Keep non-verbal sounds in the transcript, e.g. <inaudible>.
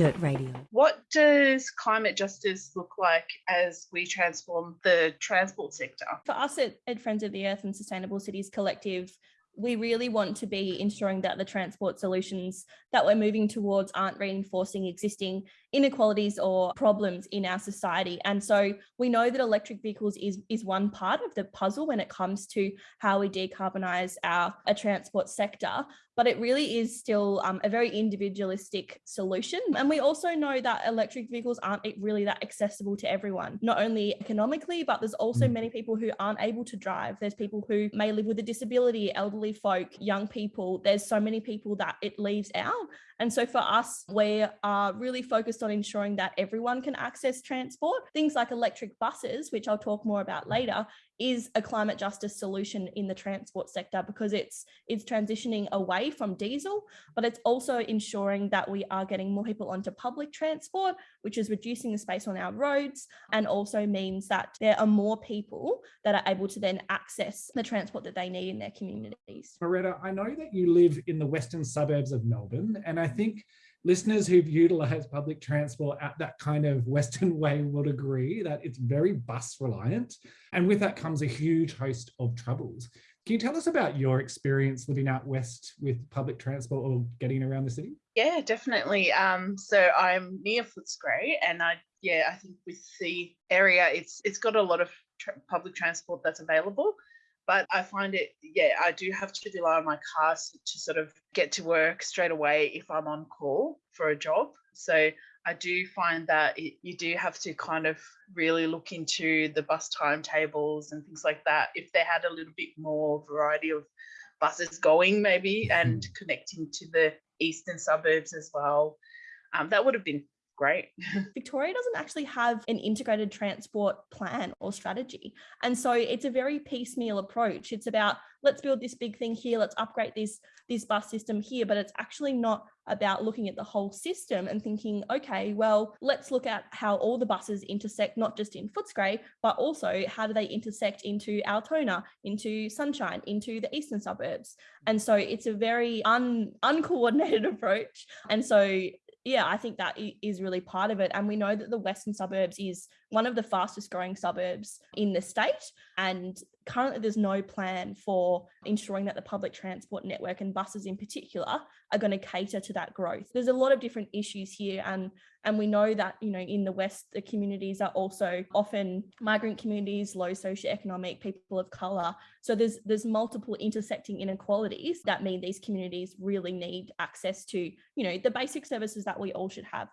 Dirt Radio. What does climate justice look like as we transform the transport sector? For us at, at Friends of the Earth and Sustainable Cities Collective, we really want to be ensuring that the transport solutions that we're moving towards aren't reinforcing existing inequalities or problems in our society. And so we know that electric vehicles is, is one part of the puzzle when it comes to how we decarbonize our, our transport sector, but it really is still um, a very individualistic solution. And we also know that electric vehicles aren't really that accessible to everyone, not only economically, but there's also many people who aren't able to drive. There's people who may live with a disability, elderly folk, young people. There's so many people that it leaves out. And so for us, we are really focused on ensuring that everyone can access transport. Things like electric buses, which I'll talk more about later, is a climate justice solution in the transport sector because it's it's transitioning away from diesel, but it's also ensuring that we are getting more people onto public transport, which is reducing the space on our roads and also means that there are more people that are able to then access the transport that they need in their communities. Moretta, I know that you live in the western suburbs of Melbourne, and I think listeners who've utilized public transport at that kind of Western way would agree that it's very bus reliant. And with that comes a huge host of troubles. Can you tell us about your experience living out west with public transport or getting around the city? Yeah, definitely. Um, so I'm near Footscray, and I yeah, I think with the area, it's it's got a lot of tra public transport that's available but I find it, yeah, I do have to rely on my car to sort of get to work straight away if I'm on call for a job. So I do find that it, you do have to kind of really look into the bus timetables and things like that. If they had a little bit more variety of buses going, maybe, and mm-hmm. connecting to the eastern suburbs as well, um, that would have been great. <laughs> Victoria doesn't actually have an integrated transport plan or strategy. And so it's a very piecemeal approach. It's about let's build this big thing here, let's upgrade this, this bus system here, but it's actually not about looking at the whole system and thinking, okay, well, let's look at how all the buses intersect, not just in Footscray, but also how do they intersect into Altona, into Sunshine, into the eastern suburbs. And so it's a very un, uncoordinated <laughs> approach. And so yeah, I think that is really part of it. And we know that the Western suburbs is one of the fastest growing suburbs in the state. And currently there's no plan for ensuring that the public transport network and buses in particular are going to cater to that growth. There's a lot of different issues here and and we know that you know in the west the communities are also often migrant communities low socioeconomic people of color so there's there's multiple intersecting inequalities that mean these communities really need access to you know the basic services that we all should have